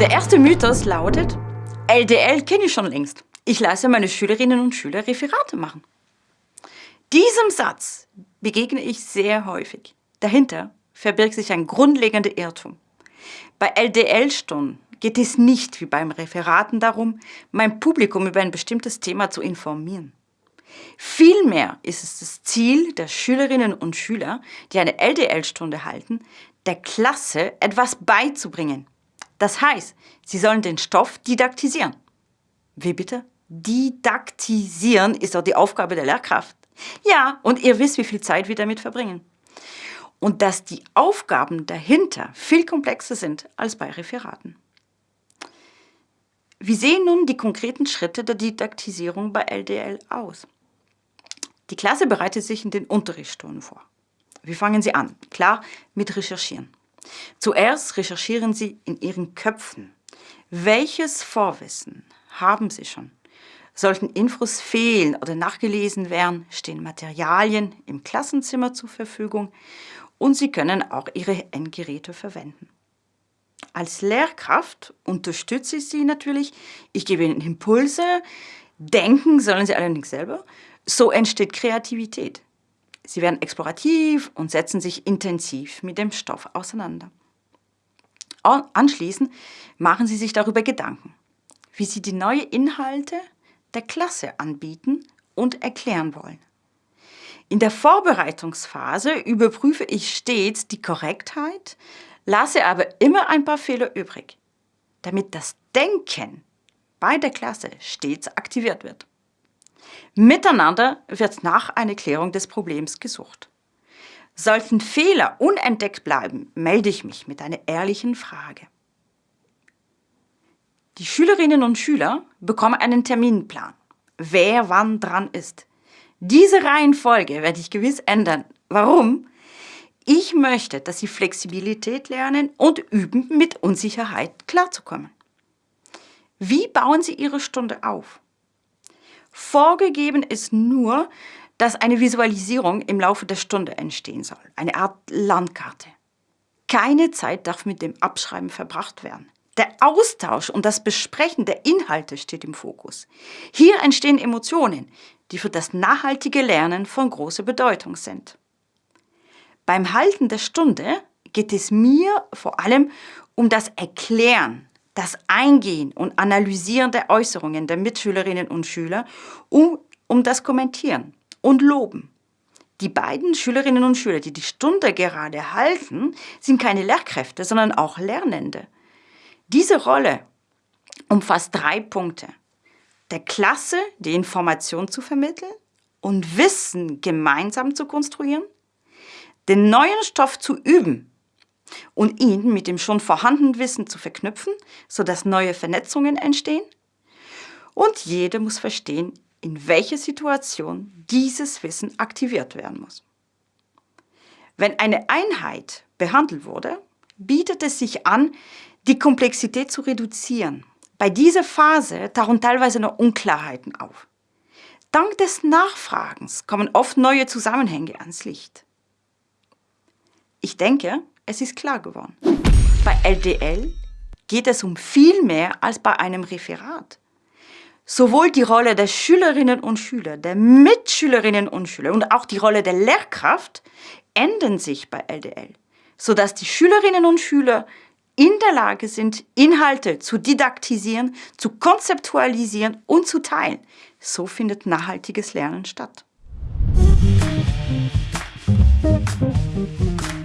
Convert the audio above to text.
Der erste Mythos lautet, LDL kenne ich schon längst. Ich lasse meine Schülerinnen und Schüler Referate machen. Diesem Satz begegne ich sehr häufig. Dahinter verbirgt sich ein grundlegender Irrtum. Bei LDL-Stunden geht es nicht wie beim Referaten darum, mein Publikum über ein bestimmtes Thema zu informieren. Vielmehr ist es das Ziel der Schülerinnen und Schüler, die eine LDL-Stunde halten, der Klasse etwas beizubringen. Das heißt, sie sollen den Stoff didaktisieren. Wie bitte? Didaktisieren ist doch die Aufgabe der Lehrkraft. Ja, und ihr wisst, wie viel Zeit wir damit verbringen. Und dass die Aufgaben dahinter viel komplexer sind als bei Referaten. Wie sehen nun die konkreten Schritte der Didaktisierung bei LDL aus? Die Klasse bereitet sich in den Unterrichtsstunden vor. Wie fangen Sie an? Klar, mit Recherchieren. Zuerst recherchieren Sie in Ihren Köpfen. Welches Vorwissen haben Sie schon? Sollten Infos fehlen oder nachgelesen werden, stehen Materialien im Klassenzimmer zur Verfügung und Sie können auch Ihre Endgeräte verwenden. Als Lehrkraft unterstütze ich Sie natürlich. Ich gebe Ihnen Impulse. Denken sollen Sie allerdings selber. So entsteht Kreativität. Sie werden explorativ und setzen sich intensiv mit dem Stoff auseinander. Anschließend machen Sie sich darüber Gedanken, wie Sie die neuen Inhalte der Klasse anbieten und erklären wollen. In der Vorbereitungsphase überprüfe ich stets die Korrektheit, lasse aber immer ein paar Fehler übrig, damit das Denken bei der Klasse stets aktiviert wird. Miteinander wird nach einer Klärung des Problems gesucht. Sollten Fehler unentdeckt bleiben, melde ich mich mit einer ehrlichen Frage. Die Schülerinnen und Schüler bekommen einen Terminplan, wer wann dran ist. Diese Reihenfolge werde ich gewiss ändern. Warum? Ich möchte, dass Sie Flexibilität lernen und üben, mit Unsicherheit klarzukommen. Wie bauen Sie Ihre Stunde auf? Vorgegeben ist nur, dass eine Visualisierung im Laufe der Stunde entstehen soll, eine Art Landkarte. Keine Zeit darf mit dem Abschreiben verbracht werden. Der Austausch und das Besprechen der Inhalte steht im Fokus. Hier entstehen Emotionen, die für das nachhaltige Lernen von großer Bedeutung sind. Beim Halten der Stunde geht es mir vor allem um das Erklären, das Eingehen und Analysieren der Äußerungen der Mitschülerinnen und Schüler, um, um das Kommentieren und Loben. Die beiden Schülerinnen und Schüler, die die Stunde gerade halten, sind keine Lehrkräfte, sondern auch Lernende. Diese Rolle umfasst drei Punkte. Der Klasse die Information zu vermitteln und Wissen gemeinsam zu konstruieren, den neuen Stoff zu üben und ihn mit dem schon vorhandenen Wissen zu verknüpfen, sodass neue Vernetzungen entstehen. Und jeder muss verstehen, in welcher Situation dieses Wissen aktiviert werden muss. Wenn eine Einheit behandelt wurde, bietet es sich an, die Komplexität zu reduzieren. Bei dieser Phase tauchen teilweise noch Unklarheiten auf. Dank des Nachfragens kommen oft neue Zusammenhänge ans Licht. Ich denke, es ist klar geworden. Bei LDL geht es um viel mehr als bei einem Referat. Sowohl die Rolle der Schülerinnen und Schüler, der Mitschülerinnen und Schüler und auch die Rolle der Lehrkraft ändern sich bei LDL, sodass die Schülerinnen und Schüler in der Lage sind, Inhalte zu didaktisieren, zu konzeptualisieren und zu teilen. So findet nachhaltiges Lernen statt. Musik